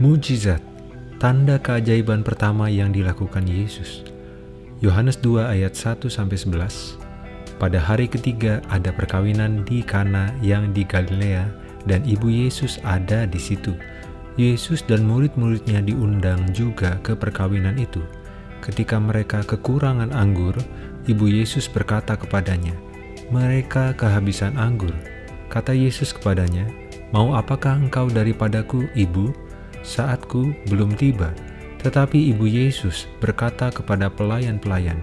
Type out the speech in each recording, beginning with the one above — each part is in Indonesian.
Mujizat, tanda keajaiban pertama yang dilakukan Yesus. Yohanes 2 ayat 1-11 Pada hari ketiga ada perkawinan di Kana yang di Galilea dan ibu Yesus ada di situ. Yesus dan murid-muridnya diundang juga ke perkawinan itu. Ketika mereka kekurangan anggur, ibu Yesus berkata kepadanya, "Mereka kehabisan anggur." Kata Yesus kepadanya, "Mau apakah engkau daripadaku, ibu? Saatku belum tiba." Tetapi ibu Yesus berkata kepada pelayan-pelayan,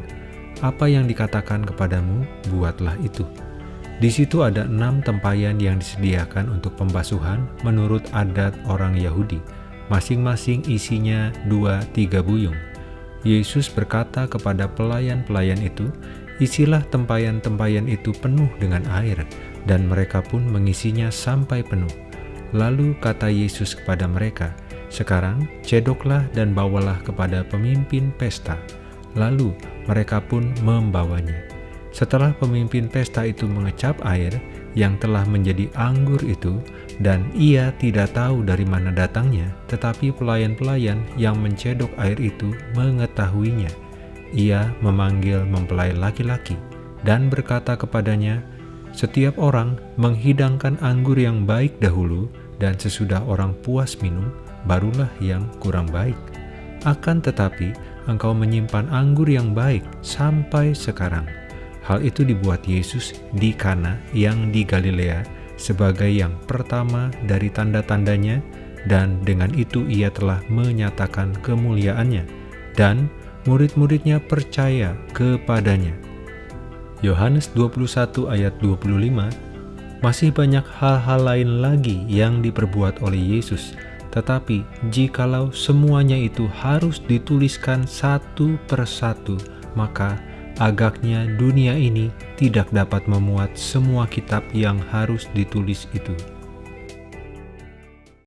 "Apa yang dikatakan kepadamu, buatlah itu." Di situ ada enam tempayan yang disediakan untuk pembasuhan menurut adat orang Yahudi. Masing-masing isinya dua tiga buyung. Yesus berkata kepada pelayan-pelayan itu, Isilah tempayan-tempayan itu penuh dengan air, dan mereka pun mengisinya sampai penuh. Lalu kata Yesus kepada mereka, Sekarang cedoklah dan bawalah kepada pemimpin pesta. Lalu mereka pun membawanya. Setelah pemimpin pesta itu mengecap air yang telah menjadi anggur itu, dan ia tidak tahu dari mana datangnya, tetapi pelayan-pelayan yang mencedok air itu mengetahuinya. Ia memanggil mempelai laki-laki dan berkata kepadanya, Setiap orang menghidangkan anggur yang baik dahulu, dan sesudah orang puas minum, barulah yang kurang baik. Akan tetapi, engkau menyimpan anggur yang baik sampai sekarang. Hal itu dibuat Yesus di Kana yang di Galilea sebagai yang pertama dari tanda-tandanya dan dengan itu ia telah menyatakan kemuliaannya dan murid-muridnya percaya kepadanya. Yohanes 21 ayat 25 Masih banyak hal-hal lain lagi yang diperbuat oleh Yesus, tetapi jikalau semuanya itu harus dituliskan satu persatu, maka agaknya dunia ini tidak dapat memuat semua kitab yang harus ditulis itu.